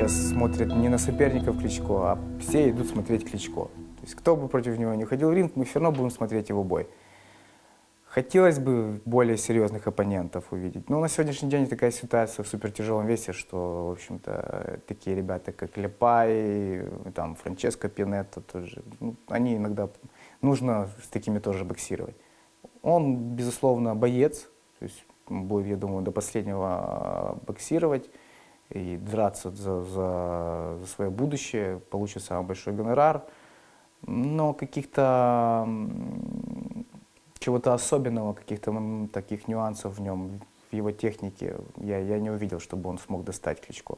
сейчас смотрят не на соперников Кличко, а все идут смотреть Кличко. То есть кто бы против него не ходил в ринг, мы все равно будем смотреть его бой. Хотелось бы более серьезных оппонентов увидеть. Но на сегодняшний день такая ситуация в супертяжелом весе, что, в общем-то, такие ребята, как Лепай, там, Франческо Пинетто тоже, ну, они иногда, нужно с такими тоже боксировать. Он, безусловно, боец, то есть будет, я думаю, до последнего а, боксировать и драться за, за, за свое будущее, получит самый большой гонорар. Но каких-то чего-то особенного, каких-то таких нюансов в нем, в его технике, я, я не увидел, чтобы он смог достать Кличко.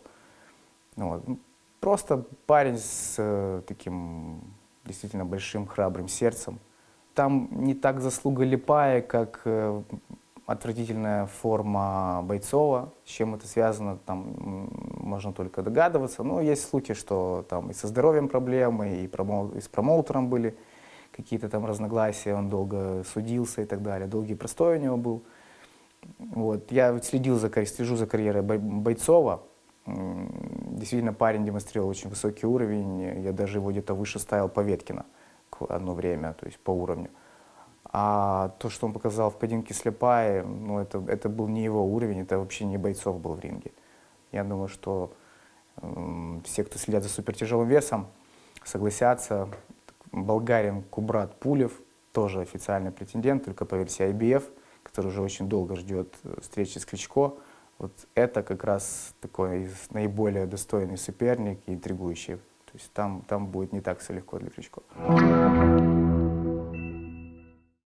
Ну, вот. Просто парень с э, таким действительно большим храбрым сердцем. Там не так заслуга Липая, как э, отвратительная форма Бойцова. С чем это связано, там можно только догадываться. Но есть слухи, что там и со здоровьем проблемы, и, промоу и с промоутером были какие-то там разногласия, он долго судился и так далее. Долгий простой у него был. Вот. Я следил за, слежу за карьерой Бойцова. Действительно, парень демонстрировал очень высокий уровень. Я даже его где-то выше ставил Поветкина одно время, то есть по уровню. А то, что он показал в поединке с Лепай, ну, это, это был не его уровень, это вообще не бойцов был в ринге. Я думаю, что э, все, кто следят за супертяжелым весом, согласятся. Болгарин Кубрат Пулев, тоже официальный претендент, только по версии IBF, который уже очень долго ждет э, встречи с Кличко. Вот это как раз такой наиболее достойный соперник и интригующий. То есть там, там будет не так все легко для Кличко.